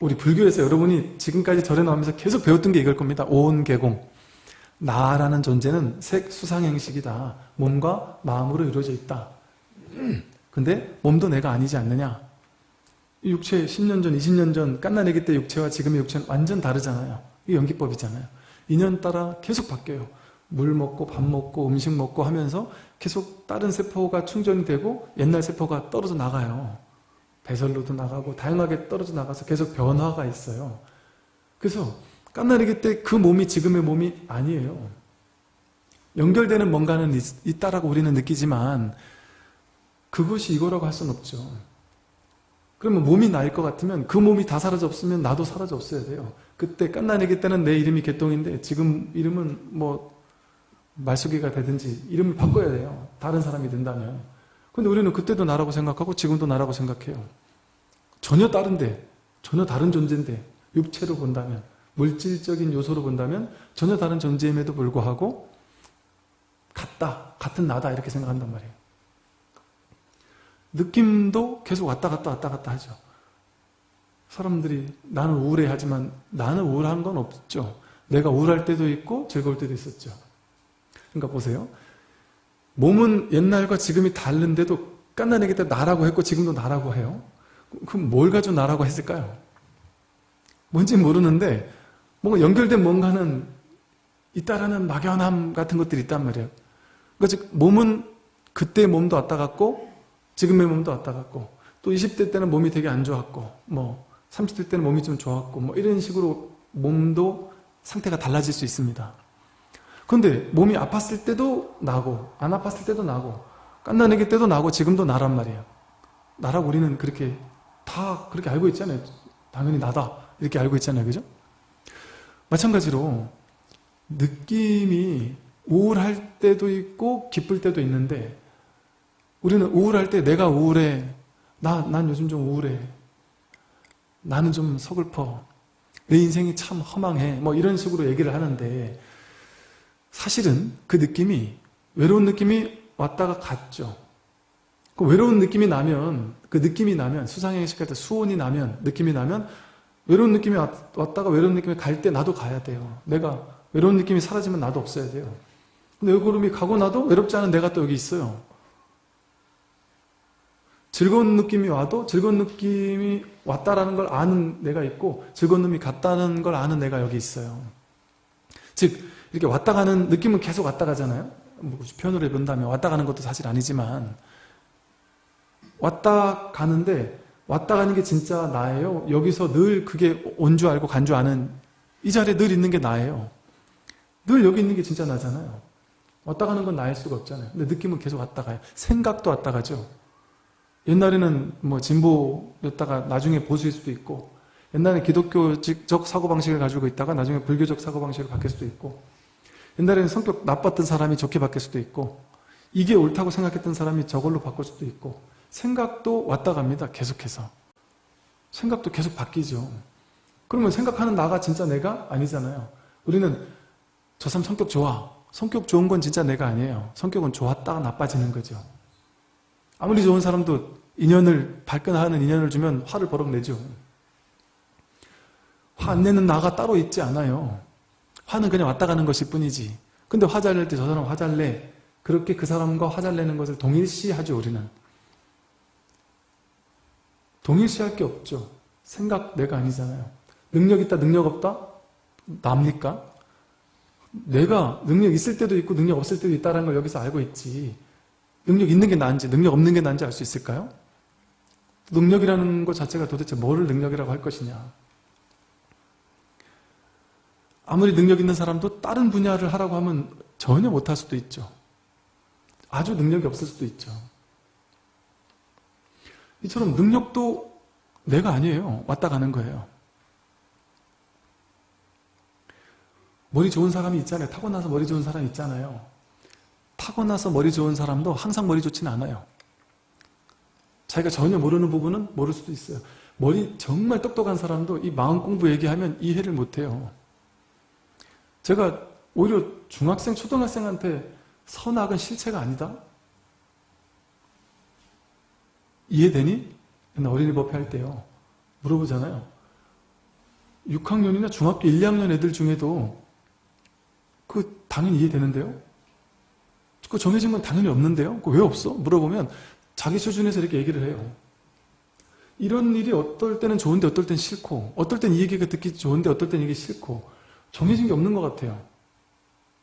우리 불교에서 여러분이 지금까지 절에 나오면서 계속 배웠던 게 이걸 겁니다. 오온개공. 나라는 존재는 색, 수상, 행식이다. 몸과 마음으로 이루어져 있다. 근데 몸도 내가 아니지 않느냐? 육체 10년 전, 20년 전 깐나내기 때 육체와 지금의 육체는 완전 다르잖아요. 이게 연기법이잖아요. 인연 따라 계속 바뀌어요. 물 먹고 밥 먹고 음식 먹고 하면서 계속 다른 세포가 충전이 되고 옛날 세포가 떨어져 나가요. 배설로도 나가고 다양하게 떨어져 나가서 계속 변화가 있어요. 그래서 깐나리기 때 그 몸이 지금의 몸이 아니에요. 연결되는 뭔가는 있, 다라고 우리는 느끼지만 그것이 이거라고 할 수는 없죠. 그러면 몸이 나일 것 같으면 그 몸이 다 사라져 없으면 나도 사라져 없어야 돼요. 그때 깐나내기 때는 내 이름이 개똥인데 지금 이름은 뭐 말숙이가 되든지 이름을 바꿔야 돼요. 다른 사람이 된다면. 근데 우리는 그때도 나라고 생각하고 지금도 나라고 생각해요. 전혀 다른데, 전혀 다른 존재인데 육체로 본다면, 물질적인 요소로 본다면 전혀 다른 존재임에도 불구하고 같다, 같은 나다 이렇게 생각한단 말이에요. 느낌도 계속 왔다 갔다 왔다 갔다 하죠. 사람들이 나는 우울해하지만 나는 우울한 건 없죠. 내가 우울할 때도 있고 즐거울 때도 있었죠. 그러니까 보세요. 몸은 옛날과 지금이 다른데도 깐나내기 때 나라고 했고 지금도 나라고 해요. 그럼 뭘 가지고 나라고 했을까요? 뭔지 모르는데 뭔가 연결된 뭔가는 있다라는 막연함 같은 것들이 있단 말이에요. 그러니까 즉 몸은 그때 몸도 왔다 갔고 지금의 몸도 왔다 갔고 또 20대 때는 몸이 되게 안 좋았고 뭐 30대 때는 몸이 좀 좋았고 뭐 이런 식으로 몸도 상태가 달라질 수 있습니다. 근데 몸이 아팠을 때도 나고 안 아팠을 때도 나고 깐나내기 때도 나고 지금도 나란 말이에요. 나라고 우리는 그렇게 다 그렇게 알고 있잖아요. 당연히 나다 이렇게 알고 있잖아요. 그죠? 마찬가지로 느낌이 우울할 때도 있고 기쁠 때도 있는데 우리는 우울할 때 내가 우울해 나, 난 요즘 좀 우울해 나는 좀 서글퍼 내 인생이 참 허망해 뭐 이런 식으로 얘기를 하는데 사실은 그 느낌이 외로운 느낌이 왔다가 갔죠. 그 외로운 느낌이 나면 그 느낌이 나면 수상행식 할때 수온이 나면 느낌이 나면 외로운 느낌이 왔다가 외로운 느낌이 갈 때 나도 가야 돼요. 내가 외로운 느낌이 사라지면 나도 없어야 돼요. 근데 외로움이 가고 나도 외롭지 않은 내가 또 여기 있어요. 즐거운 느낌이 와도 즐거운 느낌이 왔다라는 걸 아는 내가 있고 즐거운 느낌이 갔다는 걸 아는 내가 여기 있어요. 즉 이렇게 왔다 가는 느낌은 계속 왔다 가잖아요. 뭐 표현을 해본다면 왔다 가는 것도 사실 아니지만 왔다 가는데 왔다 가는 게 진짜 나예요. 여기서 늘 그게 온 줄 알고 간 줄 아는 이 자리에 늘 있는 게 나예요. 늘 여기 있는 게 진짜 나잖아요. 왔다 가는 건 나일 수가 없잖아요. 근데 느낌은 계속 왔다 가요. 생각도 왔다 가죠. 옛날에는 뭐 진보였다가 나중에 보수일 수도 있고 옛날에 기독교적 사고방식을 가지고 있다가 나중에 불교적 사고방식으로 바뀔 수도 있고 옛날에는 성격 나빴던 사람이 좋게 바뀔 수도 있고 이게 옳다고 생각했던 사람이 저걸로 바꿀 수도 있고 생각도 왔다 갑니다. 계속해서. 생각도 계속 바뀌죠. 그러면 생각하는 나가 진짜 내가 아니잖아요. 우리는 저 사람 성격 좋아. 성격 좋은 건 진짜 내가 아니에요. 성격은 좋았다가 나빠지는 거죠. 아무리 좋은 사람도 인연을 발끈하는 인연을 주면 화를 버럭 내죠. 화 안 내는 나가 따로 있지 않아요. 화는 그냥 왔다 가는 것일 뿐이지. 근데 화잘 낼 때 저 사람 화잘 내. 그렇게 그 사람과 화잘 내는 것을 동일시하죠, 우리는. 동일시할 게 없죠. 생각 내가 아니잖아요. 능력 있다, 능력 없다? 납니까? 내가 능력 있을 때도 있고 능력 없을 때도 있다는 걸 여기서 알고 있지. 능력 있는 게 나은지 능력 없는 게 나은지 알 수 있을까요? 능력이라는 것 자체가 도대체 뭐를 능력이라고 할 것이냐. 아무리 능력 있는 사람도 다른 분야를 하라고 하면 전혀 못할 수도 있죠. 아주 능력이 없을 수도 있죠. 이처럼 능력도 내가 아니에요. 왔다 가는 거예요. 머리 좋은 사람이 있잖아요. 타고나서 머리 좋은 사람 있잖아요. 타고나서 머리 좋은 사람도 항상 머리 좋지는 않아요. 자기가 전혀 모르는 부분은 모를 수도 있어요. 머리 정말 똑똑한 사람도 이 마음 공부 얘기하면 이해를 못해요. 제가 오히려 중학생, 초등학생한테 선악은 실체가 아니다? 이해되니? 어린이 법회 할 때요. 물어보잖아요. 6학년이나 중학교 1, 2학년 애들 중에도 그 당연히 이해되는데요? 그 정해진 건 당연히 없는데요? 그 왜 없어? 물어보면 자기 수준에서 이렇게 얘기를 해요. 이런 일이 어떨 때는 좋은데 어떨 땐 싫고 어떨 땐 이 얘기가 듣기 좋은데 어떨 땐 이게 싫고 정해진 게 없는 것 같아요.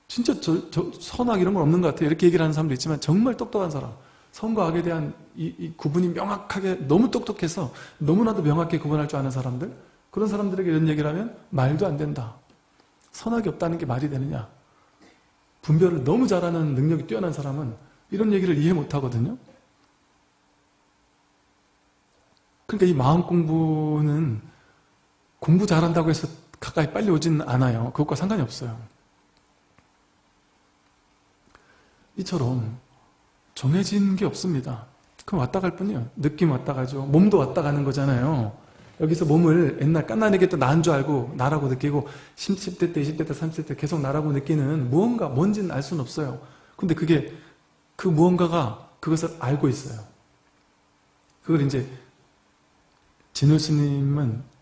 진짜 저, 저 선악 이런 건 없는 것 같아요. 이렇게 얘기를 하는 사람도 있지만 정말 똑똑한 사람 선과 악에 대한 이, 이 구분이 명확하게 너무 똑똑해서 너무나도 명확하게 구분할 줄 아는 사람들 그런 사람들에게 이런 얘기를 하면 말도 안 된다. 선악이 없다는 게 말이 되느냐. 분별을 너무 잘하는 능력이 뛰어난 사람은 이런 얘기를 이해 못 하거든요. 그러니까 이 마음 공부는 공부 잘한다고 해서 가까이 빨리 오진 않아요. 그것과 상관이 없어요. 이처럼 정해진 게 없습니다. 그럼 왔다 갈 뿐이에요. 느낌 왔다 가죠. 몸도 왔다 가는 거잖아요. 여기서 몸을 옛날 깐나에게 또 나인 줄 알고 나라고 느끼고 10대 때, 20대 때, 30대 때 계속 나라고 느끼는 무언가 뭔지는 알 수는 없어요. 근데 그게 그 무언가가 그것을 알고 있어요. 그걸 이제 진우 스님은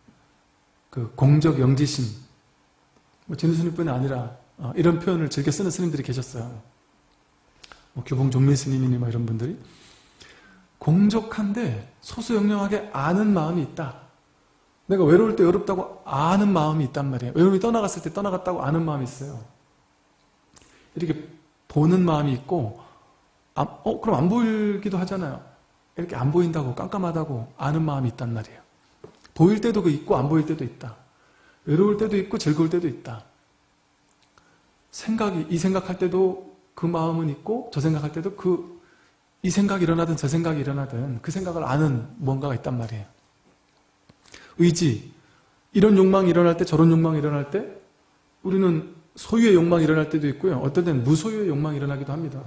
그 공적 영지심 뭐 진우 스님뿐이 아니라 어, 이런 표현을 즐겨 쓰는 스님들이 계셨어요. 뭐 교봉 종민 스님이니 뭐 이런 분들이 공적한데 소수영령하게 아는 마음이 있다. 내가 외로울 때 외롭다고 아는 마음이 있단 말이에요. 외로움이 떠나갔을 때 떠나갔다고 아는 마음이 있어요. 이렇게 보는 마음이 있고 아, 어 그럼 안 보이기도 하잖아요. 이렇게 안 보인다고 깜깜하다고 아는 마음이 있단 말이에요. 보일 때도 그 있고 안 보일 때도 있다. 외로울 때도 있고 즐거울 때도 있다. 생각이 이 생각할 때도 그 마음은 있고 저 생각할 때도 그 이 생각이 일어나든 저 생각이 일어나든 그 생각을 아는 뭔가가 있단 말이에요. 의지 이런 욕망이 일어날 때 저런 욕망이 일어날 때 우리는 소유의 욕망이 일어날 때도 있고요. 어떤 때는 무소유의 욕망이 일어나기도 합니다.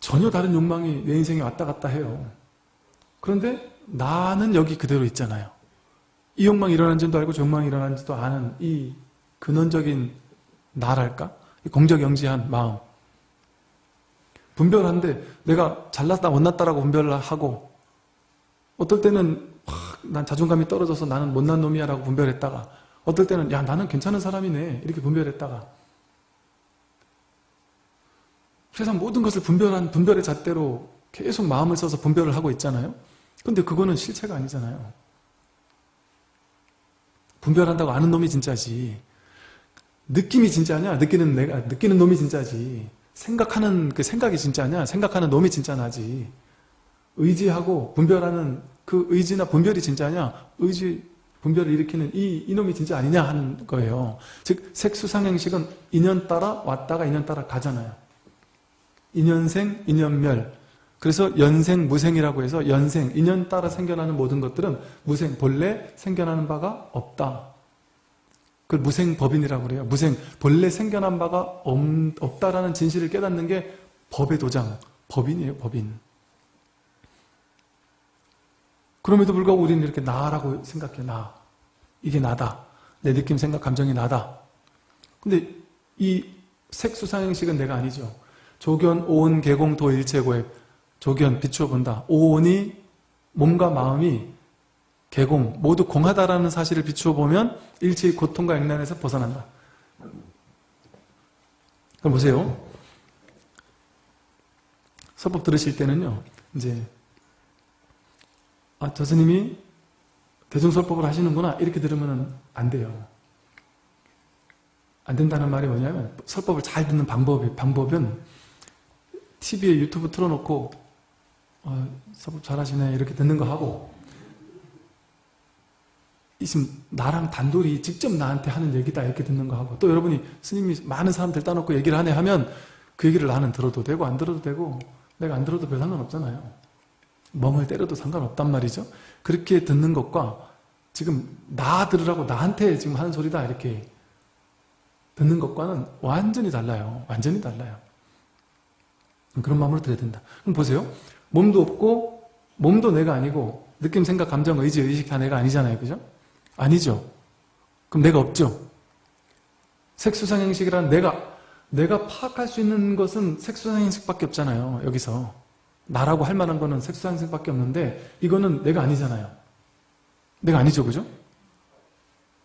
전혀 다른 욕망이 내 인생에 왔다 갔다 해요. 그런데 나는 여기 그대로 있잖아요. 이 욕망이 일어난지도 알고 저 욕망이 일어난지도 아는 이 근원적인 나랄까? 공적영지한 마음. 분별한데 내가 잘났다 못났다라고 분별을 하고 어떨 때는 난 자존감이 떨어져서 나는 못난 놈이야 라고 분별했다가 어떨 때는 야 나는 괜찮은 사람이네 이렇게 분별했다가 세상 모든 것을 분별한 분별의 잣대로 계속 마음을 써서 분별을 하고 있잖아요 근데 그거는 실체가 아니잖아요 분별한다고 아는 놈이 진짜지 느낌이 진짜냐? 느끼는 내가 느끼는 놈이 진짜지. 생각하는 그 생각이 진짜냐? 생각하는 놈이 진짜 나지. 의지하고 분별하는 그 의지나 분별이 진짜냐? 의지 분별을 일으키는 이 이놈이 진짜 아니냐 하는 거예요. 즉 색수상 행식은 인연 따라 왔다가 인연 따라 가잖아요. 인연생, 인연멸. 그래서 연생, 무생이라고 해서 연생, 인연 따라 생겨나는 모든 것들은 무생, 본래 생겨나는 바가 없다. 그걸 무생법인이라고 그래요. 무생, 본래 생겨난 바가 없, 다라는 진실을 깨닫는 게 법의 도장, 법인이에요, 법인. 그럼에도 불구하고 우리는 이렇게 나라고 생각해, 나. 이게 나다. 내 느낌, 생각, 감정이 나다. 근데 이 색수상행식은 내가 아니죠. 조견, 오온, 개공, 도, 일체고액. 조견, 비추어 본다. 오온이 몸과 마음이 개공, 모두 공하다라는 사실을 비추어 보면 일체의 고통과 액난에서 벗어난다. 그럼 보세요. 서법 들으실 때는요, 이제, 아, 저 스님이 대중설법을 하시는구나, 이렇게 들으면 안 돼요. 안 된다는 말이 뭐냐면, 설법을 잘 듣는 방법이, 방법은 TV에 유튜브 틀어놓고, 어, 설법 잘하시네, 이렇게 듣는 거 하고, 지금 나랑 단둘이 직접 나한테 하는 얘기다 이렇게 듣는 거 하고 또 여러분이 스님이 많은 사람들 따놓고 얘기를 하네 하면 그 얘기를 나는 들어도 되고 안 들어도 되고 내가 안 들어도 별 상관없잖아요. 멍을 때려도 상관없단 말이죠. 그렇게 듣는 것과 지금 나 들으라고 나한테 지금 하는 소리다 이렇게 듣는 것과는 완전히 달라요. 완전히 달라요. 그런 마음으로 들어야 된다. 그럼 보세요 몸도 없고 몸도 내가 아니고 느낌, 생각, 감정, 의지, 의식 다 내가 아니잖아요 그죠? 아니죠. 그럼 내가 없죠. 색수상행식이란 내가 내가 파악할 수 있는 것은 색수상행식밖에 없잖아요. 여기서 나라고 할 만한 거는 색수상행식밖에 없는데 이거는 내가 아니잖아요. 내가 아니죠, 그죠?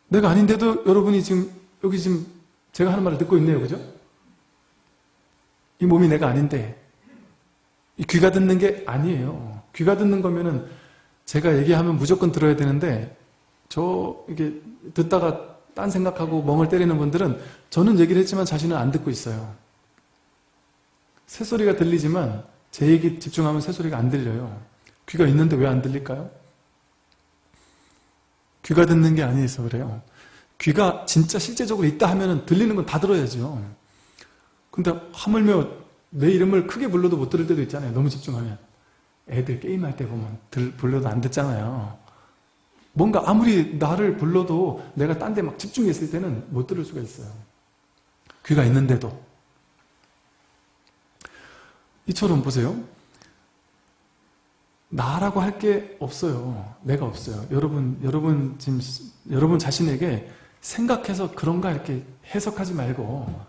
내가 아닌데도 여러분이 지금 여기 지금 제가 하는 말을 듣고 있네요, 그죠? 이 몸이 내가 아닌데 이 귀가 듣는 게 아니에요. 귀가 듣는 거면은 제가 얘기하면 무조건 들어야 되는데 저 이게 듣다가 딴 생각하고 멍을 때리는 분들은 저는 얘기를 했지만 자신은 안 듣고 있어요. 새소리가 들리지만 제 얘기 집중하면 새소리가 안 들려요. 귀가 있는데 왜 안 들릴까요? 귀가 듣는 게 아니어서 그래요. 귀가 진짜 실제적으로 있다 하면 들리는 건 다 들어야죠. 근데 하물며 내 이름을 크게 불러도 못 들을 때도 있잖아요. 너무 집중하면. 애들 게임할 때 보면 들, 불러도 안 듣잖아요. 뭔가 아무리 나를 불러도 내가 딴 데 막 집중했을 때는 못 들을 수가 있어요. 귀가 있는데도. 이처럼 보세요. 나라고 할 게 없어요. 내가 없어요. 여러분, 여러분 지금 여러분 자신에게 생각해서 그런가 이렇게 해석하지 말고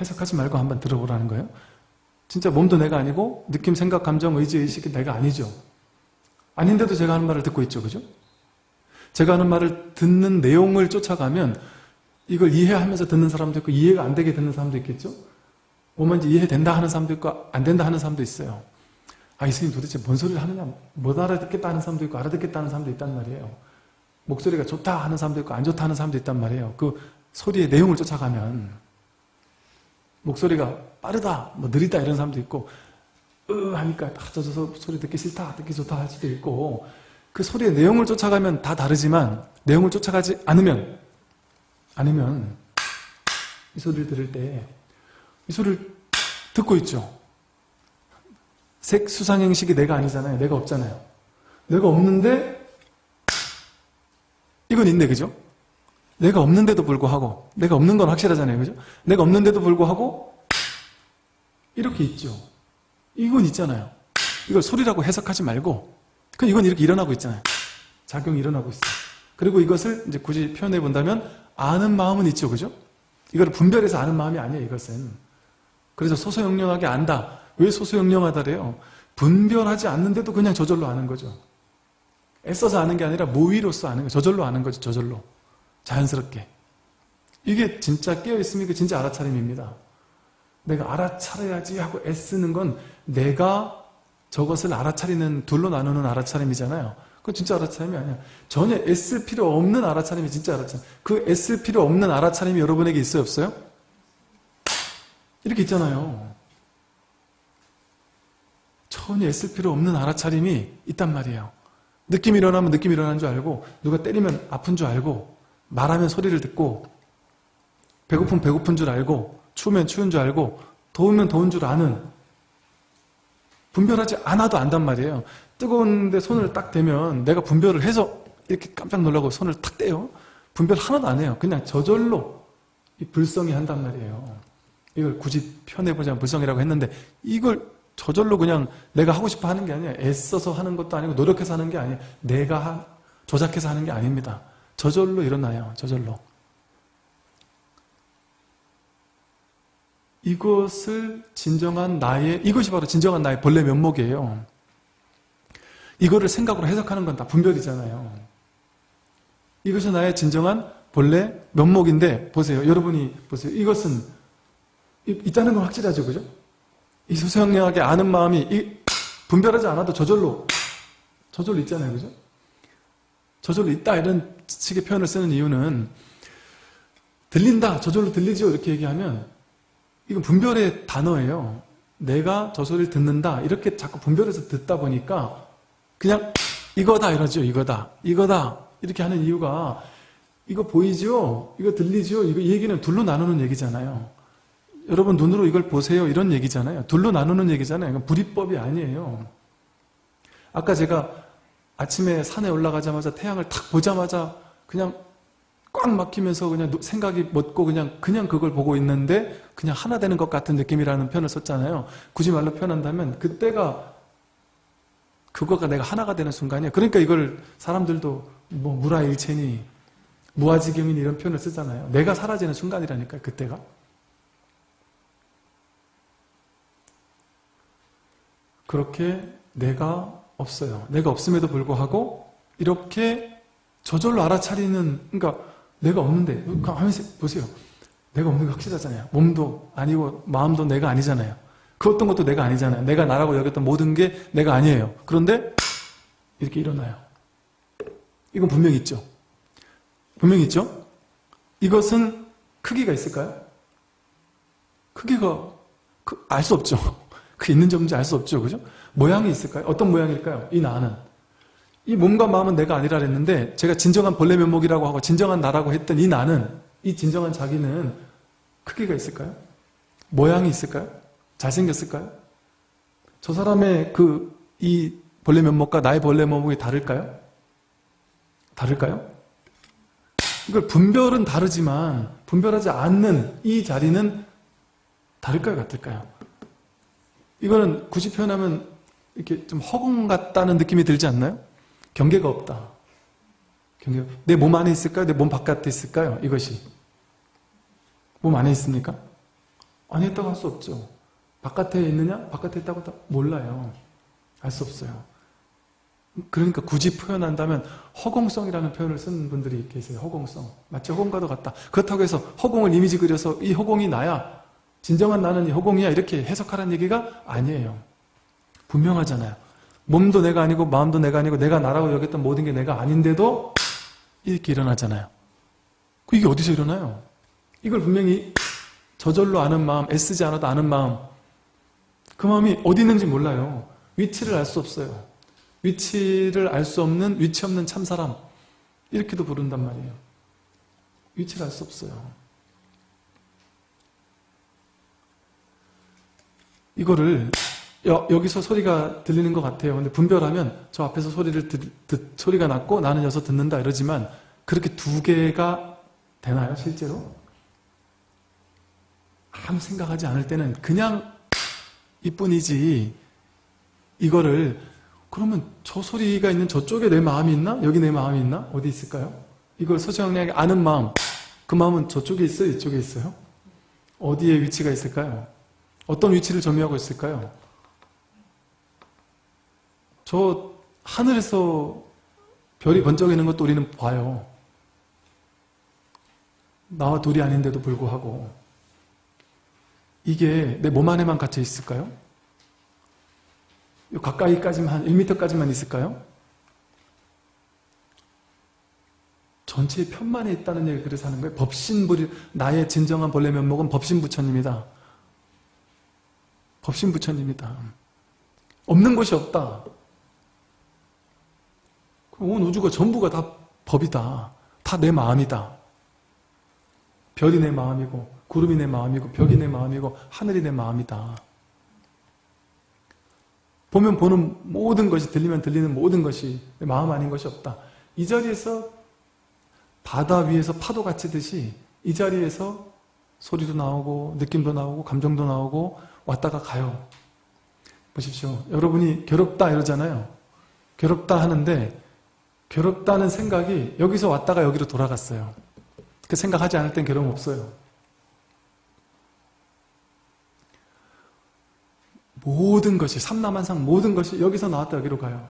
해석하지 말고 한번 들어보라는 거예요. 진짜 몸도 내가 아니고 느낌, 생각, 감정, 의지, 의식이 내가 아니죠. 아닌데도 제가 하는 말을 듣고 있죠. 그죠? 제가 하는 말을 듣는 내용을 쫓아가면 이걸 이해하면서 듣는 사람도 있고 이해가 안 되게 듣는 사람도 있겠죠? 뭐만지 이해된다 하는 사람도 있고 안 된다 하는 사람도 있어요. 아, 이 스님 도대체 뭔 소리를 하느냐? 못 알아듣겠다 하는 사람도 있고 알아듣겠다 하는 사람도 있단 말이에요. 목소리가 좋다 하는 사람도 있고 안 좋다 하는 사람도 있단 말이에요. 그 소리의 내용을 쫓아가면 목소리가 빠르다, 뭐 느리다 이런 사람도 있고 으 하니까 아, 저, 저 소리 듣기 싫다, 듣기 좋다 할 수도 있고 그 소리의 내용을 쫓아가면 다 다르지만 내용을 쫓아가지 않으면 아니면 이 소리를 들을 때 이 소리를 듣고 있죠. 색, 수상, 행식이 내가 아니잖아요. 내가 없잖아요. 내가 없는데 이건 있네, 그죠? 내가 없는데도 불구하고 내가 없는 건 확실하잖아요. 그죠? 내가 없는데도 불구하고 이렇게 있죠. 이건 있잖아요. 이걸 소리라고 해석하지 말고 그 이건 이렇게 일어나고 있잖아요. 작용이 일어나고 있어요. 그리고 이것을 이제 굳이 표현해 본다면 아는 마음은 있죠. 그죠? 이걸 분별해서 아는 마음이 아니에요. 이것은. 그래서 소소영령하게 안다. 왜 소소영령하다래요? 분별하지 않는데도 그냥 저절로 아는 거죠. 애써서 아는 게 아니라 모의로서 아는 거 저절로 아는 거죠. 저절로. 자연스럽게. 이게 진짜 깨어있으면 이 진짜 알아차림입니다. 내가 알아차려야지 하고 애쓰는 건 내가 저것을 알아차리는 둘로 나누는 알아차림이잖아요. 그건 진짜 알아차림이 아니야. 전혀 애쓸 필요 없는 알아차림이 진짜 알아차림. 그 애쓸 필요 없는 알아차림이 여러분에게 있어요? 없어요? 이렇게 있잖아요. 전혀 애쓸 필요 없는 알아차림이 있단 말이에요. 느낌이 일어나면 느낌이 일어나는 줄 알고 누가 때리면 아픈 줄 알고 말하면 소리를 듣고 배고프면 배고픈 줄 알고 추우면 추운 줄 알고 더우면 더운 줄 아는 분별하지 않아도 안단 말이에요. 뜨거운데 손을 딱 대면 내가 분별을 해서 이렇게 깜짝 놀라고 손을 탁 떼요. 분별 하나도 안 해요. 그냥 저절로 이 불성이 한단 말이에요. 이걸 굳이 표현해보자면 불성이라고 했는데 이걸 저절로 그냥 내가 하고 싶어 하는 게 아니에요. 애써서 하는 것도 아니고 노력해서 하는 게 아니에요. 내가 조작해서 하는 게 아닙니다. 저절로 일어나요. 저절로. 이것을 진정한 나의 이것이 바로 진정한 나의 본래 면목이에요. 이거를 생각으로 해석하는 건 다 분별이잖아요. 이것이 나의 진정한 본래 면목인데 보세요. 여러분이 보세요. 이것은 있다는 건 확실하죠. 그죠? 이 소소영령하게 아는 마음이 분별하지 않아도 저절로 저절로 있잖아요. 그죠? 저절로 있다 이런 식의 표현을 쓰는 이유는 들린다 저절로 들리죠 이렇게 얘기하면 이건 분별의 단어예요. 내가 저 소리를 듣는다. 이렇게 자꾸 분별해서 듣다 보니까 그냥 이거다 이러죠. 이거다. 이거다. 이렇게 하는 이유가 이거 보이죠? 이거 들리죠? 이거 얘기는 둘로 나누는 얘기잖아요. 여러분 눈으로 이걸 보세요. 이런 얘기잖아요. 둘로 나누는 얘기잖아요. 이건 불이법이 아니에요. 아까 제가 아침에 산에 올라가자마자 태양을 탁 보자마자 그냥 꽉 막히면서 그냥 생각이 멎고 그냥 그냥 그걸 보고 있는데 그냥 하나 되는 것 같은 느낌이라는 표현을 썼잖아요. 굳이 말로 표현한다면 그때가 그거가 내가 하나가 되는 순간이에요. 그러니까 이걸 사람들도 뭐 무라일체니 무아지경이니 이런 표현을 쓰잖아요. 내가 사라지는 순간이라니까요. 그때가. 그렇게 내가 없어요. 내가 없음에도 불구하고 이렇게 저절로 알아차리는 그러니까 내가 없는데 그러니까 하면서 보세요. 내가 없는 게 확실하잖아요. 몸도 아니고 마음도 내가 아니잖아요. 그 어떤 것도 내가 아니잖아요. 내가 나라고 여겼던 모든 게 내가 아니에요. 그런데 이렇게 일어나요. 이건 분명히 있죠. 분명히 있죠. 이것은 크기가 있을까요? 크기가 알 수 없죠. 그 있는지 없는지 알 수 없죠. 그죠? 모양이 있을까요? 어떤 모양일까요? 이 나는. 이 몸과 마음은 내가 아니라 그랬는데 제가 진정한 벌레 면목이라고 하고 진정한 나라고 했던 이 나는 이 진정한 자기는 크기가 있을까요? 모양이 있을까요? 잘생겼을까요? 저 사람의 그이 벌레 면목과 나의 벌레 면목이 다를까요? 다를까요? 이걸 분별은 다르지만 분별하지 않는 이 자리는 다를까요? 같을까요? 이거는 굳이 표현하면 이렇게 좀 허공 같다는 느낌이 들지 않나요? 경계가 없다. 경계. 내 몸 안에 있을까요? 내 몸 바깥에 있을까요? 이것이. 몸 안에 있습니까? 안에 있다고 할 수 없죠. 바깥에 있느냐? 바깥에 있다고 다 몰라요. 알 수 없어요. 그러니까 굳이 표현한다면 허공성이라는 표현을 쓰는 분들이 계세요. 허공성. 마치 허공과도 같다. 그렇다고 해서 허공을 이미지 그려서 이 허공이 나야. 진정한 나는 이 허공이야. 이렇게 해석하라는 얘기가 아니에요. 분명하잖아요. 몸도 내가 아니고 마음도 내가 아니고 내가 나라고 여겼던 모든 게 내가 아닌데도 이렇게 일어나잖아요. 그 이게 어디서 일어나요? 이걸 분명히 저절로 아는 마음, 애쓰지 않아도 아는 마음 그 마음이 어디 있는지 몰라요. 위치를 알 수 없어요. 위치를 알 수 없는 위치 없는 참사람 이렇게도 부른단 말이에요. 위치를 알 수 없어요. 이거를 여, 기서 소리가 들리는 것 같아요. 근데 분별하면 저 앞에서 소리를 듣, 듣, 소리가 났고 나는 여기서 듣는다 이러지만 그렇게 두 개가 되나요 실제로? 아무 생각하지 않을 때는 그냥 이뿐이지 이거를 그러면 저 소리가 있는 저쪽에 내 마음이 있나? 여기 내 마음이 있나? 어디 있을까요? 이걸 서정량하게 아는 마음 그 마음은 저쪽에 있어요? 이쪽에 있어요? 어디에 위치가 있을까요? 어떤 위치를 점유하고 있을까요? 저 하늘에서 별이 번쩍이는 것도 우리는 봐요. 나와 둘이 아닌데도 불구하고 이게 내 몸 안에만 갇혀 있을까요? 가까이까지만 한 1m까지만 있을까요? 전체의 편만에 있다는 얘기를 그래서 하는 거예요. 법신부리 나의 진정한 본래 면목은 법신부처님이다. 법신부처님이다. 없는 것이 없다. 온 우주가 전부가 다 법이다. 다 내 마음이다. 별이 내 마음이고 구름이 내 마음이고 벽이 내 마음이고 하늘이 내 마음이다. 보면 보는 모든 것이 들리면 들리는 모든 것이 내 마음 아닌 것이 없다. 이 자리에서 바다 위에서 파도 갇히듯이 이 자리에서 소리도 나오고 느낌도 나오고 감정도 나오고 왔다가 가요. 보십시오. 여러분이 괴롭다 이러잖아요. 괴롭다 하는데 괴롭다는 생각이 여기서 왔다가 여기로 돌아갔어요. 그 생각하지 않을 땐 괴로움 없어요. 모든 것이 삼남한상 모든 것이 여기서 나왔다 여기로 가요.